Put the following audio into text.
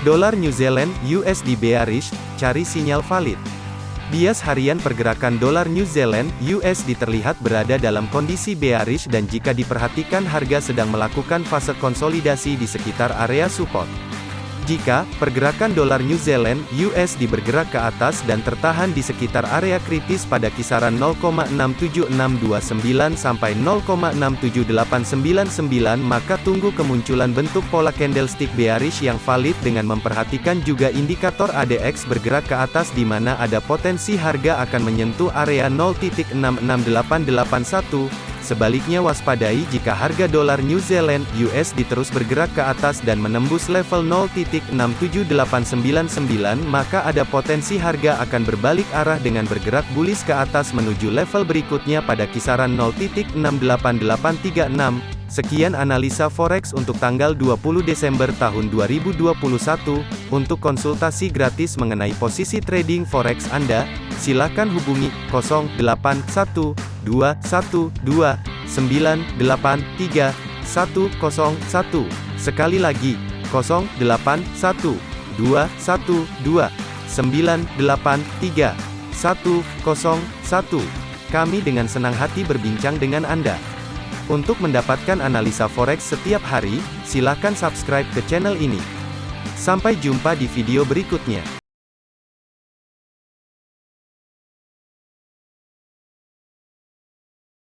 Dolar New Zealand USD bearish, cari sinyal valid. Bias harian pergerakan dolar New Zealand USD terlihat berada dalam kondisi bearish dan jika diperhatikan harga sedang melakukan fase konsolidasi di sekitar area support. Jika pergerakan dolar New Zealand (USD) bergerak ke atas dan tertahan di sekitar area kritis pada kisaran 0,67629 sampai 0,67899 maka tunggu kemunculan bentuk pola candlestick bearish yang valid dengan memperhatikan juga indikator ADX bergerak ke atas di mana ada potensi harga akan menyentuh area 0.66881 Sebaliknya waspadai jika harga dolar New Zealand USD terus bergerak ke atas dan menembus level 0.67899 maka ada potensi harga akan berbalik arah dengan bergerak bullish ke atas menuju level berikutnya pada kisaran 0.68836. Sekian analisa forex untuk tanggal 20 Desember tahun 2021. Untuk konsultasi gratis mengenai posisi trading forex Anda, silakan hubungi 081212 983 101. Sekali lagi, 081212 983 101. Kami dengan senang hati berbincang dengan Anda. Untuk mendapatkan analisa forex setiap hari, silakan subscribe ke channel ini. Sampai jumpa di video berikutnya.